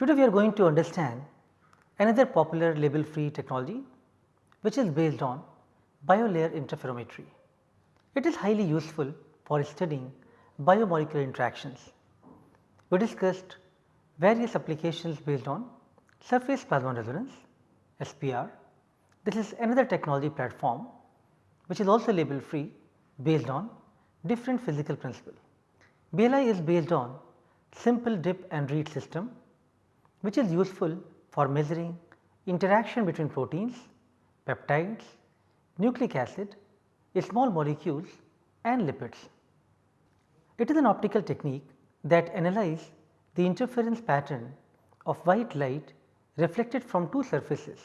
Today we are going to understand another popular label free technology which is based on biolayer interferometry. It is highly useful for studying biomolecular interactions. We discussed various applications based on surface plasmon resonance SPR. This is another technology platform which is also label free based on different physical principle. BLI is based on simple dip and read system which is useful for measuring interaction between proteins, peptides, nucleic acid, small molecules and lipids. It is an optical technique that analyze the interference pattern of white light reflected from two surfaces,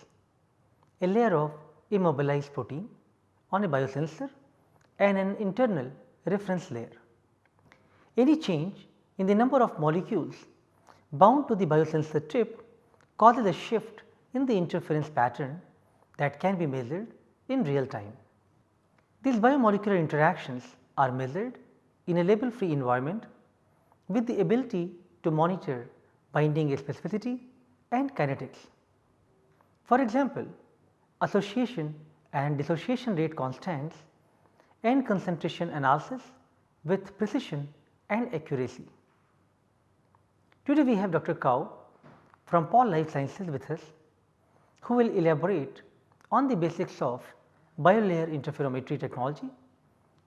a layer of immobilized protein on a biosensor and an internal reference layer. Any change in the number of molecules bound to the biosensor tip causes a shift in the interference pattern that can be measured in real time. These biomolecular interactions are measured in a label free environment with the ability to monitor binding specificity and kinetics. For example, association and dissociation rate constants and concentration analysis with precision and accuracy. Today we have Dr. Kao from Pall Life Sciences with us who will elaborate on the basics of biolayer interferometry technology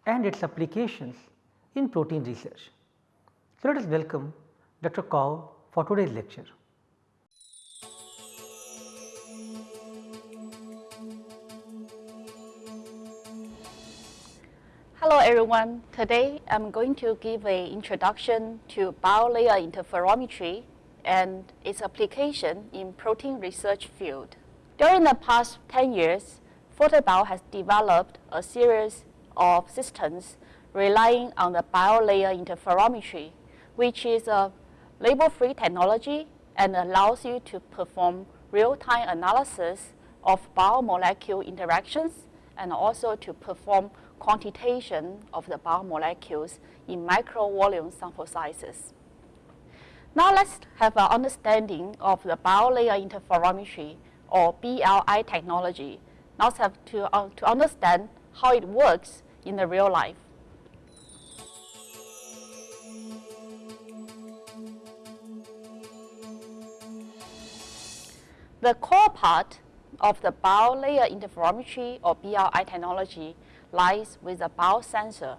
and its applications in protein research. So, let us welcome Dr. Kao for today's lecture. Hello everyone. Today I am going to give an introduction to biolayer interferometry and its application in protein research field. During the past 10 years, ForteBio has developed a series of systems relying on the biolayer interferometry, which is a label-free technology and allows you to perform real-time analysis of biomolecule interactions and also to perform quantitation of the biomolecules in microvolume sample sizes. Now let's have an understanding of the biolayer interferometry or BLI technology. Now let's have to, uh, to understand how it works in the real life. The core part of the biolayer interferometry or BLI technology lies with the biosensor.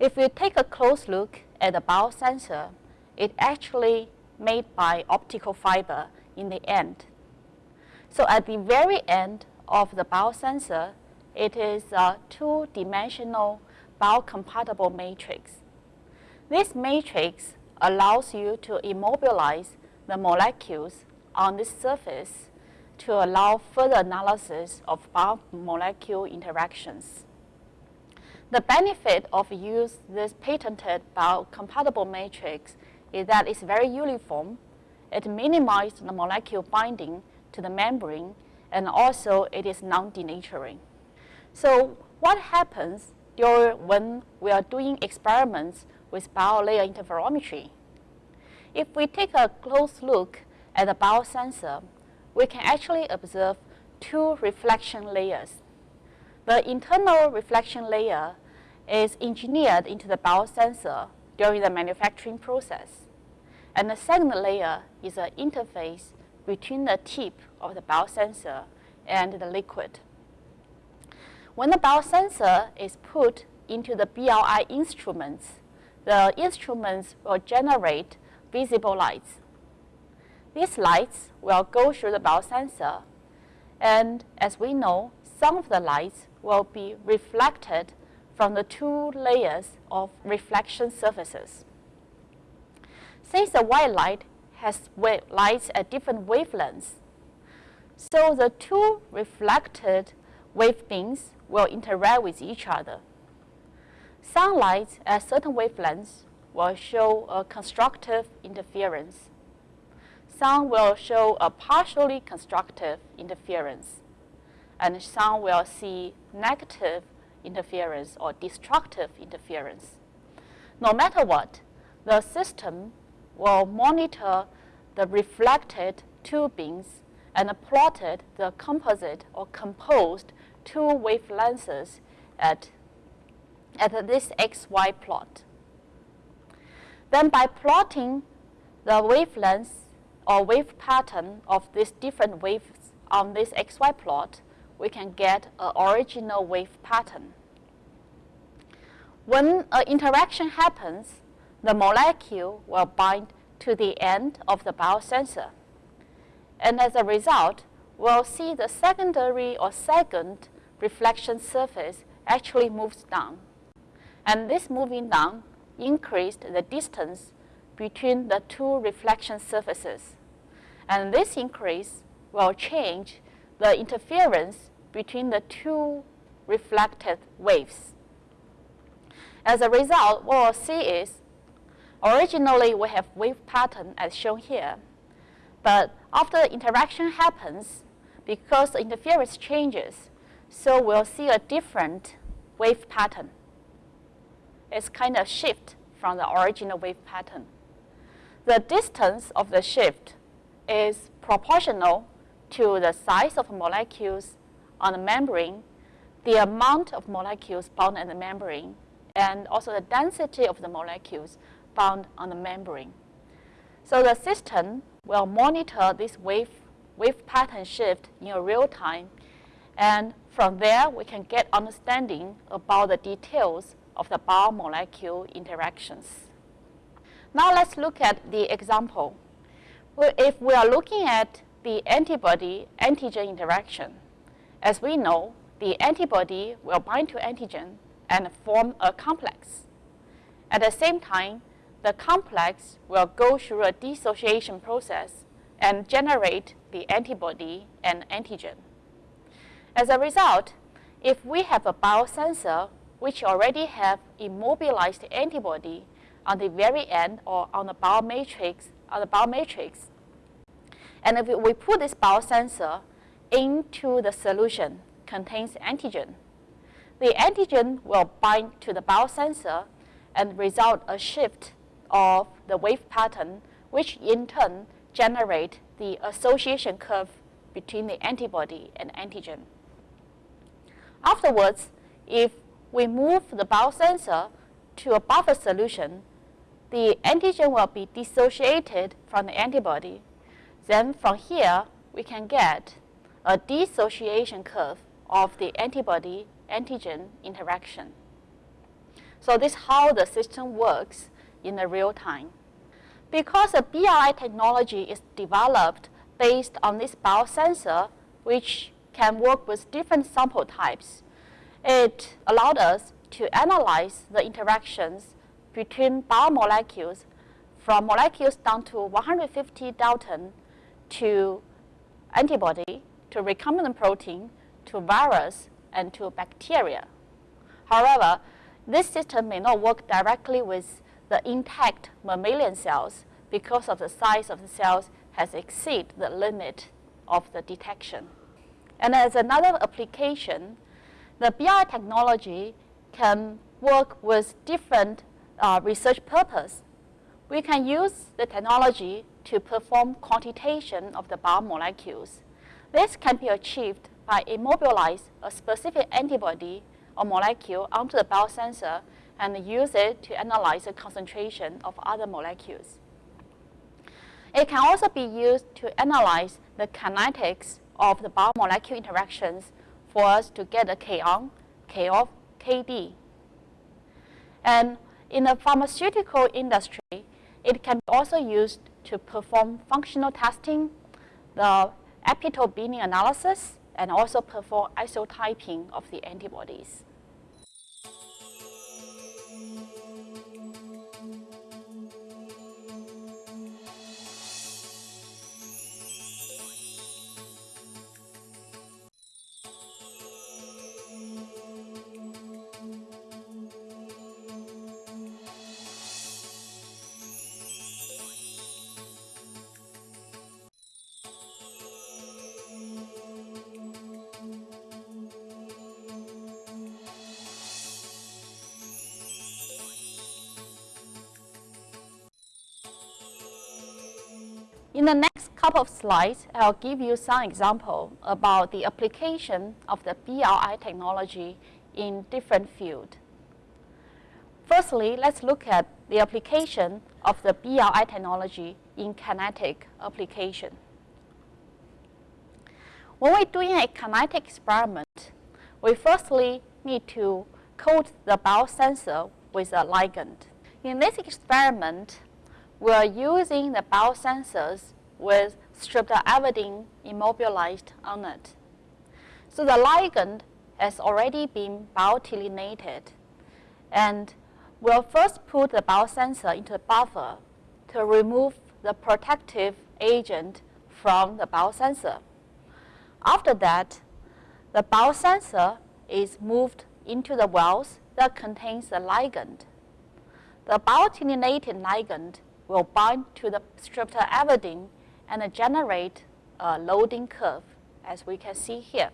If we take a close look at the biosensor, it actually made by optical fiber in the end. So at the very end of the biosensor, it is a two-dimensional biocompatible matrix. This matrix allows you to immobilize the molecules on this surface to allow further analysis of biomolecule interactions. The benefit of use this patented biocompatible matrix is that it's very uniform, it minimizes the molecule binding to the membrane, and also it is non-denaturing. So what happens during when we are doing experiments with biolayer interferometry? If we take a close look at the biosensor, we can actually observe two reflection layers. The internal reflection layer is engineered into the biosensor during the manufacturing process. And the second layer is an interface between the tip of the biosensor and the liquid. When the biosensor is put into the BLI instruments, the instruments will generate visible lights these lights will go through the biosensor, and as we know, some of the lights will be reflected from the two layers of reflection surfaces. Since the white light has lights at different wavelengths, so the two reflected wave beams will interact with each other. Sunlight at certain wavelengths will show a constructive interference some will show a partially constructive interference, and some will see negative interference or destructive interference. No matter what, the system will monitor the reflected two beams and plotted the composite or composed two wavelengths at, at this xy plot. Then by plotting the wavelengths or wave pattern of these different waves on this xy plot, we can get an original wave pattern. When an interaction happens, the molecule will bind to the end of the biosensor. And as a result, we'll see the secondary or second reflection surface actually moves down. And this moving down increased the distance between the two reflection surfaces. And this increase will change the interference between the two reflected waves. As a result, what we'll see is originally we have wave pattern as shown here. But after interaction happens, because the interference changes, so we'll see a different wave pattern. It's kind of shift from the original wave pattern. The distance of the shift is proportional to the size of molecules on the membrane, the amount of molecules bound in the membrane, and also the density of the molecules bound on the membrane. So the system will monitor this wave, wave pattern shift in real time, and from there we can get understanding about the details of the biomolecule interactions. Now let's look at the example. If we are looking at the antibody-antigen interaction, as we know, the antibody will bind to antigen and form a complex. At the same time, the complex will go through a dissociation process and generate the antibody and antigen. As a result, if we have a biosensor which already have immobilized antibody on the very end or on the biomatrix, on the biomatrix, and if we put this biosensor into the solution contains antigen, the antigen will bind to the biosensor and result a shift of the wave pattern, which in turn generate the association curve between the antibody and antigen. Afterwards, if we move the biosensor to a buffer solution, the antigen will be dissociated from the antibody. Then from here, we can get a dissociation curve of the antibody-antigen interaction. So this is how the system works in the real time. Because the BRI technology is developed based on this biosensor, which can work with different sample types, it allowed us to analyze the interactions between biomolecules from molecules down to 150 Dalton to antibody, to recombinant protein, to virus, and to bacteria. However, this system may not work directly with the intact mammalian cells because of the size of the cells has exceeded the limit of the detection. And as another application, the BRI technology can work with different uh, research purpose. We can use the technology to perform quantitation of the biomolecules. This can be achieved by immobilize a specific antibody or molecule onto the biosensor and use it to analyze the concentration of other molecules. It can also be used to analyze the kinetics of the biomolecule interactions for us to get a K on, K off, KD. And in the pharmaceutical industry, it can be also used to perform functional testing, the epitope binding analysis, and also perform isotyping of the antibodies. In the next couple of slides, I'll give you some example about the application of the BLI technology in different fields. Firstly, let's look at the application of the BLI technology in kinetic application. When we're doing a kinetic experiment, we firstly need to coat the biosensor with a ligand. In this experiment, we're using the biosensors with streptavidin immobilized on it. So the ligand has already been biotinylated and we'll first put the biosensor into the buffer to remove the protective agent from the biosensor. After that, the biosensor is moved into the wells that contains the ligand. The biotinylated ligand will bind to the streptavidin and generate a loading curve, as we can see here.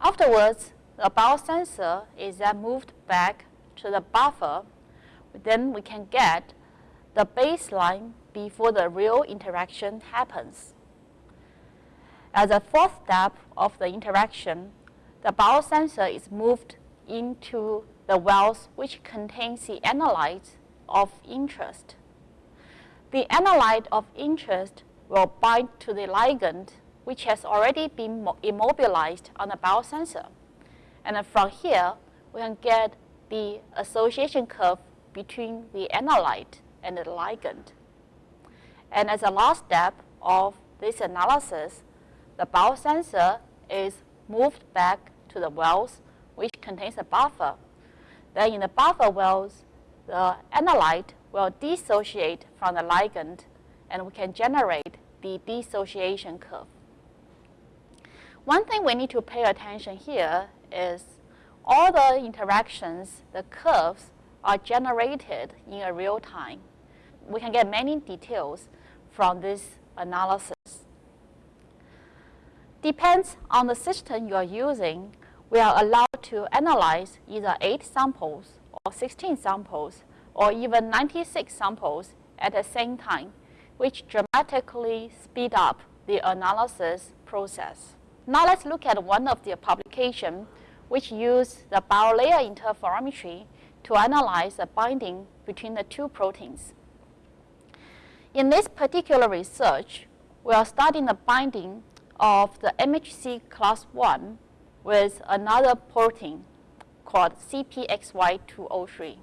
Afterwards, the biosensor is then moved back to the buffer. Then we can get the baseline before the real interaction happens. As a fourth step of the interaction, the biosensor is moved into the wells which contains the analyte of interest. The analyte of interest will bind to the ligand which has already been immobilized on the biosensor. And from here, we can get the association curve between the analyte and the ligand. And as a last step of this analysis, the biosensor is moved back to the wells which contains a buffer. Then in the buffer wells, the analyte will dissociate from the ligand and we can generate the dissociation curve. One thing we need to pay attention here is all the interactions, the curves, are generated in a real time. We can get many details from this analysis. Depends on the system you are using, we are allowed to analyze either 8 samples or 16 samples or even 96 samples at the same time, which dramatically speed up the analysis process. Now let's look at one of the publications which use the biolayer interferometry to analyze the binding between the two proteins. In this particular research, we are studying the binding of the MHC class 1 with another protein called CPXV203.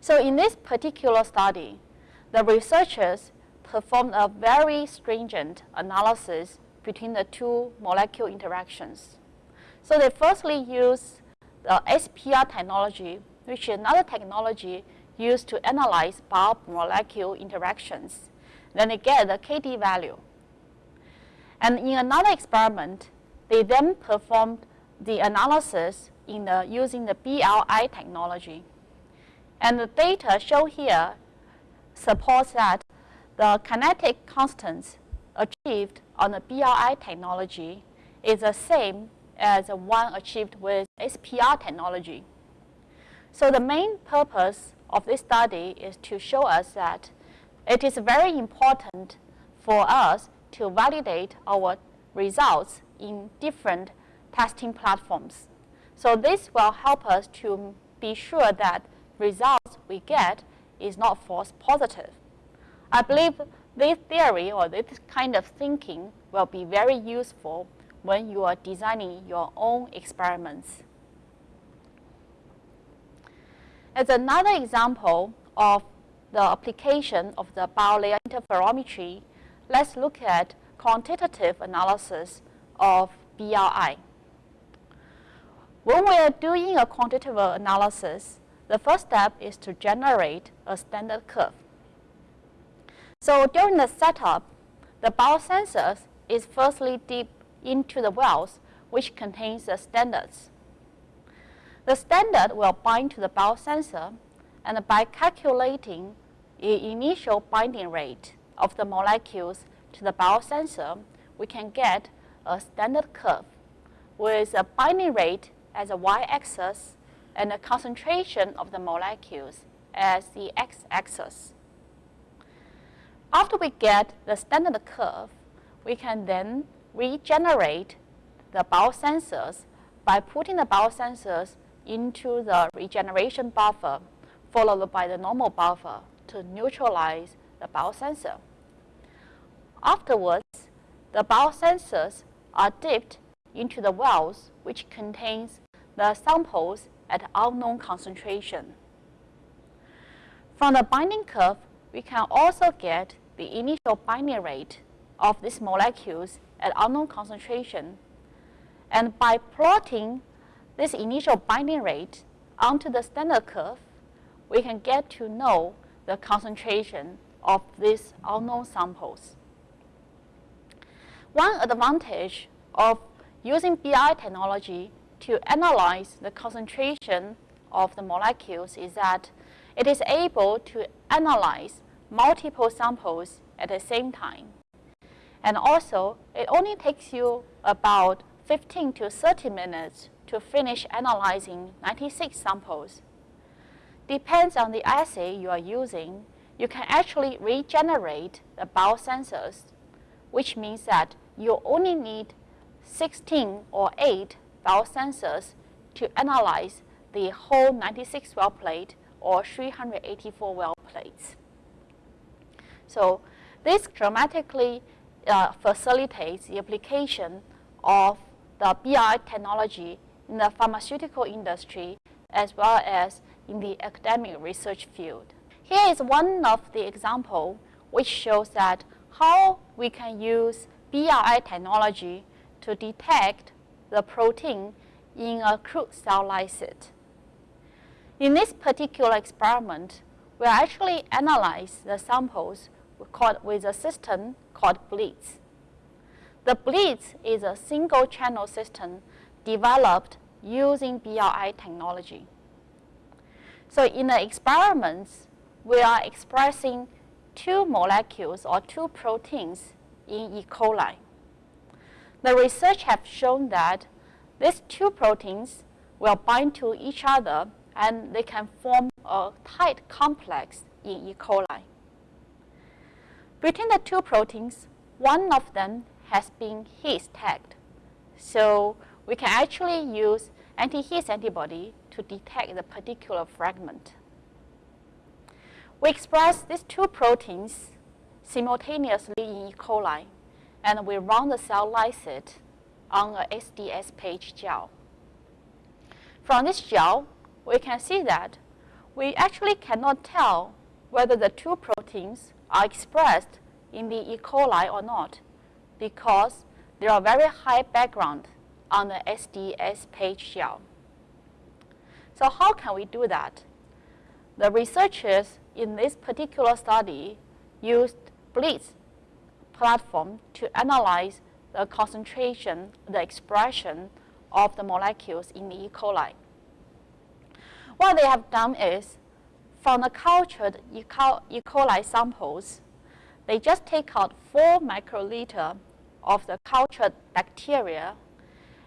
So in this particular study, the researchers performed a very stringent analysis between the two molecule interactions. So they firstly used the SPR technology, which is another technology used to analyze biomolecule interactions. Then they get the KD value. And in another experiment, they then performed the analysis in the, using the BLI technology. And the data shown here supports that the kinetic constants achieved on the BLI technology is the same as the one achieved with SPR technology. So the main purpose of this study is to show us that it is very important for us to validate our results in different testing platforms. So this will help us to be sure that results we get is not false positive. I believe this theory or this kind of thinking will be very useful when you are designing your own experiments. As another example of the application of the biolayer interferometry let's look at quantitative analysis of BLI. When we are doing a quantitative analysis, the first step is to generate a standard curve. So during the setup, the biosensor is firstly deep into the wells which contains the standards. The standard will bind to the biosensor and by calculating the initial binding rate, of the molecules to the biosensor, we can get a standard curve with a binding rate as a y-axis and the concentration of the molecules as the x-axis. After we get the standard curve, we can then regenerate the biosensors by putting the biosensors into the regeneration buffer followed by the normal buffer to neutralize the biosensor. Afterwards, the biosensors are dipped into the wells which contains the samples at unknown concentration. From the binding curve, we can also get the initial binding rate of these molecules at unknown concentration. And by plotting this initial binding rate onto the standard curve, we can get to know the concentration of these unknown samples. One advantage of using BI technology to analyze the concentration of the molecules is that it is able to analyze multiple samples at the same time. And also, it only takes you about 15 to 30 minutes to finish analyzing 96 samples. Depends on the assay you are using, you can actually regenerate the biosensors, which means that you only need 16 or 8 biosensors to analyze the whole 96 well plate or 384 well plates. So this dramatically uh, facilitates the application of the BI technology in the pharmaceutical industry as well as in the academic research field. Here is one of the example which shows that how we can use BRI technology to detect the protein in a crude cell lysate. In this particular experiment, we actually analyze the samples with a system called BLITZ. The BLITZ is a single channel system developed using BRI technology. So in the experiments, we are expressing two molecules or two proteins in E. coli. The research have shown that these two proteins will bind to each other and they can form a tight complex in E. coli. Between the two proteins, one of them has been His tagged. So we can actually use anti-His antibody to detect the particular fragment. We express these two proteins simultaneously in E. coli, and we run the cell lysate on a SDS page gel. From this gel, we can see that we actually cannot tell whether the two proteins are expressed in the E. coli or not because there are very high background on the SDS page gel. So how can we do that? The researchers in this particular study used BLITZ platform to analyze the concentration, the expression of the molecules in the E. coli. What they have done is, from the cultured E. coli samples, they just take out 4 microliter of the cultured bacteria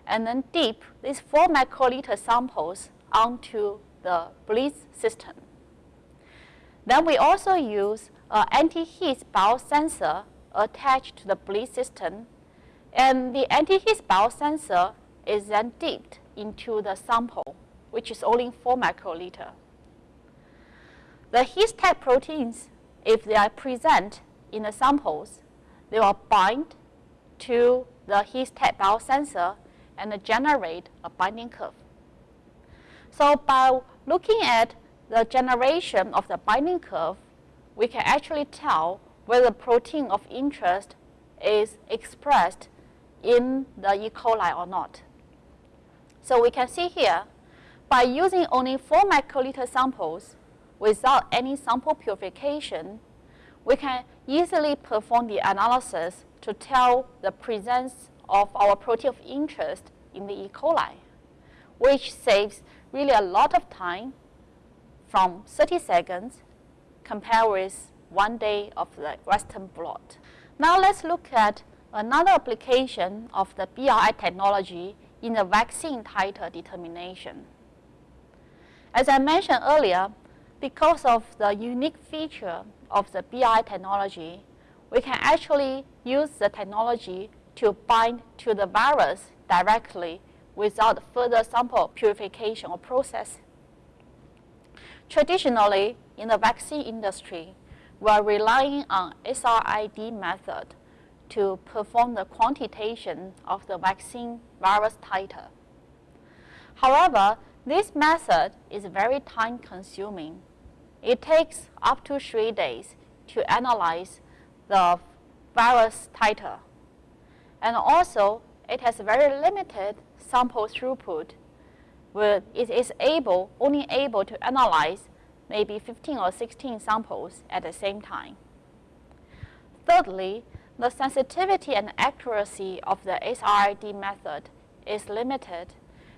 and then dip these 4 microliter samples onto the BLITZ system. Then we also use uh, an anti-His biosensor attached to the BLITZ system. And the anti-His biosensor is then dipped into the sample, which is only 4 microliter. The His tag proteins, if they are present in the samples, they will bind to the His tag biosensor and generate a binding curve. So by looking at the generation of the binding curve, we can actually tell whether the protein of interest is expressed in the E. coli or not. So we can see here, by using only 4 microliter samples without any sample purification, we can easily perform the analysis to tell the presence of our protein of interest in the E. coli, which saves really a lot of time from 30 seconds compared with one day of the Western blot. Now let's look at another application of the BRI technology in the vaccine titer determination. As I mentioned earlier, because of the unique feature of the BRI technology, we can actually use the technology to bind to the virus directly without further sample purification or process. Traditionally, in the vaccine industry, we are relying on SRID method to perform the quantitation of the vaccine virus titer. However, this method is very time consuming. It takes up to three days to analyze the virus titer. And also, it has very limited sample throughput. Where it is able, only able to analyze maybe 15 or 16 samples at the same time. Thirdly, the sensitivity and accuracy of the SRID method is limited,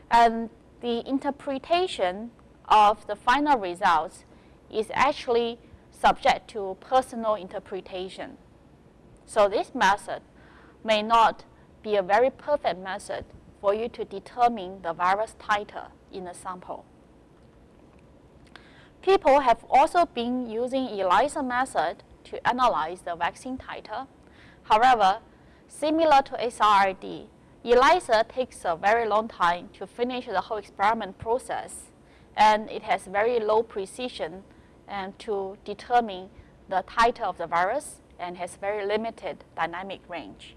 and the interpretation of the final results is actually subject to personal interpretation. So this method may not be a very perfect method for you to determine the virus titer in a sample. People have also been using ELISA method to analyze the vaccine titer. However, similar to SRID, ELISA takes a very long time to finish the whole experiment process, and it has very low precision and to determine the titer of the virus and has very limited dynamic range.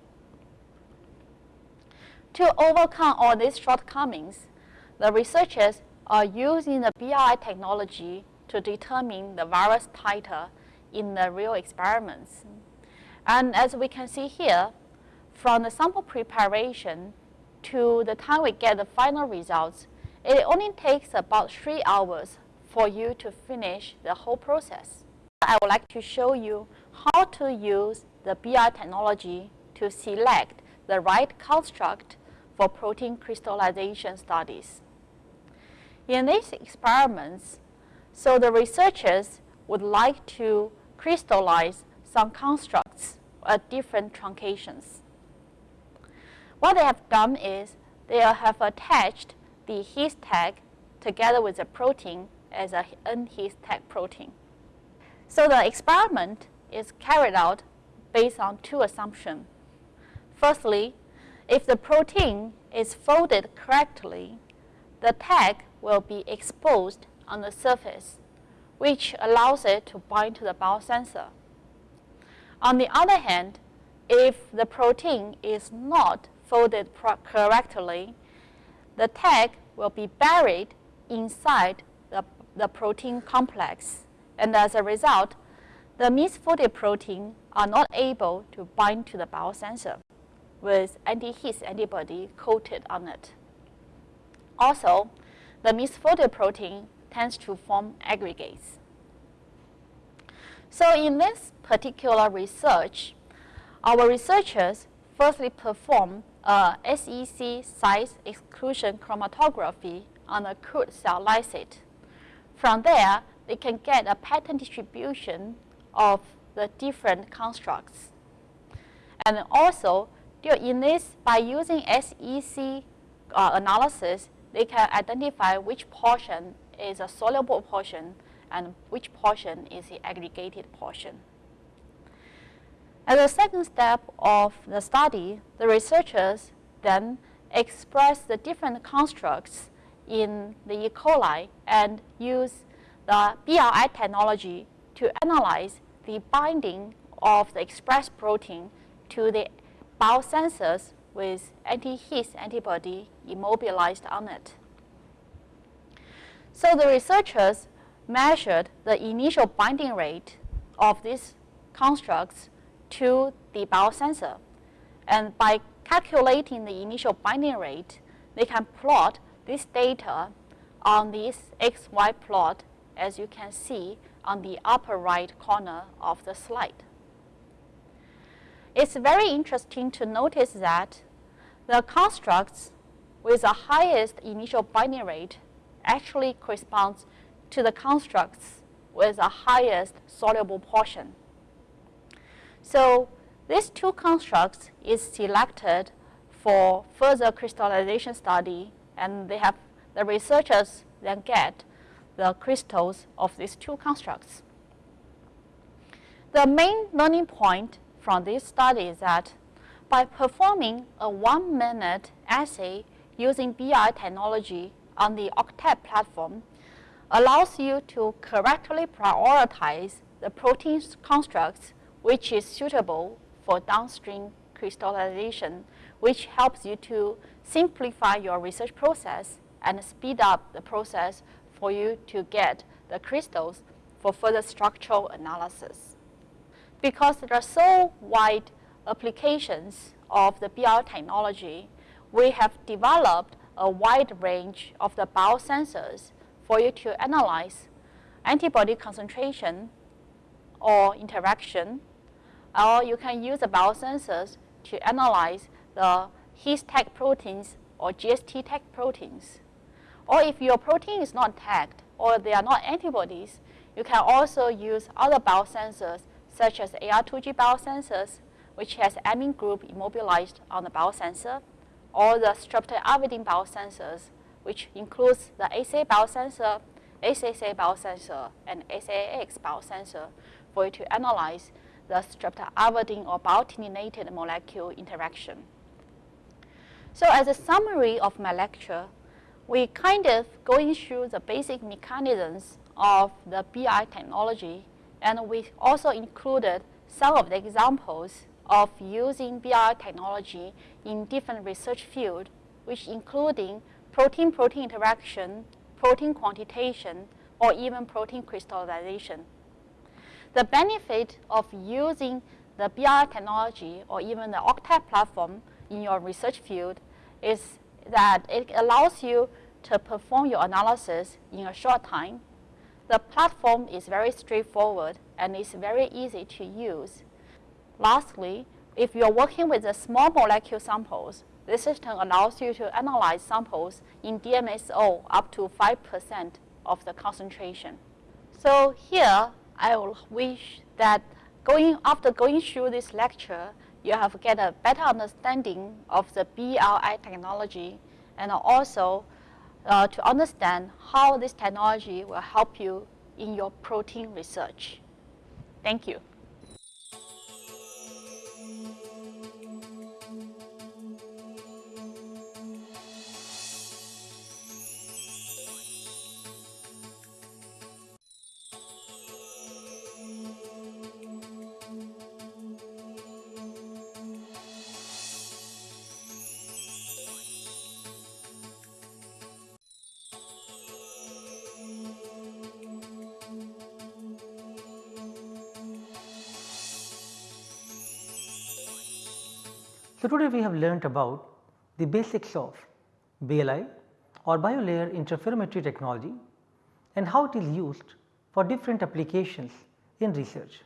To overcome all these shortcomings, the researchers are using the BI technology to determine the virus titer in the real experiments. And as we can see here, from the sample preparation to the time we get the final results, it only takes about three hours for you to finish the whole process. I would like to show you how to use the BRI technology to select the right construct for protein crystallization studies. In these experiments, so the researchers would like to crystallize some constructs at different truncations. What they have done is they have attached the his tag together with the protein as a N-his tag protein. So the experiment is carried out based on two assumptions. Firstly, if the protein is folded correctly, the tag will be exposed on the surface, which allows it to bind to the biosensor. On the other hand, if the protein is not folded correctly, the tag will be buried inside the, the protein complex. And as a result, the misfolded protein are not able to bind to the biosensor with anti-His antibody coated on it. Also, the misfolded protein tends to form aggregates. So in this particular research, our researchers firstly perform a SEC size exclusion chromatography on a crude cell lysate. From there, they can get a pattern distribution of the different constructs. And also, in this, by using SEC uh, analysis, they can identify which portion is a soluble portion and which portion is the aggregated portion. As a second step of the study, the researchers then express the different constructs in the E. coli and use the BRI technology to analyze the binding of the expressed protein to the biosensors with anti-His antibody immobilized on it. So the researchers measured the initial binding rate of these constructs to the biosensor. And by calculating the initial binding rate, they can plot this data on this XY plot as you can see on the upper right corner of the slide. It's very interesting to notice that the constructs with the highest initial binding rate actually corresponds to the constructs with the highest soluble portion. So these two constructs is selected for further crystallization study and they have the researchers then get the crystals of these two constructs. The main learning point from this study is that by performing a one minute assay using BI technology on the Octet platform allows you to correctly prioritize the protein constructs which is suitable for downstream crystallization, which helps you to simplify your research process and speed up the process for you to get the crystals for further structural analysis. Because there are so wide applications of the BI technology, we have developed a wide range of the biosensors for you to analyze antibody concentration or interaction, or you can use the biosensors to analyze the his tag proteins or GST tag proteins. Or if your protein is not tagged or they are not antibodies, you can also use other biosensors such as AR2G biosensors, which has amine group immobilized on the biosensor, or the streptoavidin biosensors, which includes the ACA biosensor, ACSA biosensor, and ACAX biosensor for you to analyze the streptoavidin or biotininated molecule interaction. So as a summary of my lecture, we kind of going through the basic mechanisms of the BI technology, and we also included some of the examples of using BI technology in different research fields, which including protein-protein interaction, protein quantitation, or even protein crystallization. The benefit of using the BI technology or even the Octet platform in your research field is that it allows you to perform your analysis in a short time. The platform is very straightforward and is very easy to use. Lastly, if you're working with the small molecule samples, this system allows you to analyze samples in DMSO up to 5% of the concentration. So here, I will wish that going after going through this lecture, you have get a better understanding of the BLI technology and also uh, to understand how this technology will help you in your protein research. Thank you. So, today we have learnt about the basics of BLI or biolayer interferometry technology and how it is used for different applications in research.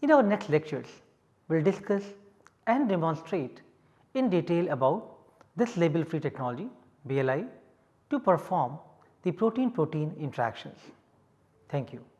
In our next lectures, we will discuss and demonstrate in detail about this label free technology BLI to perform the protein protein interactions. Thank you.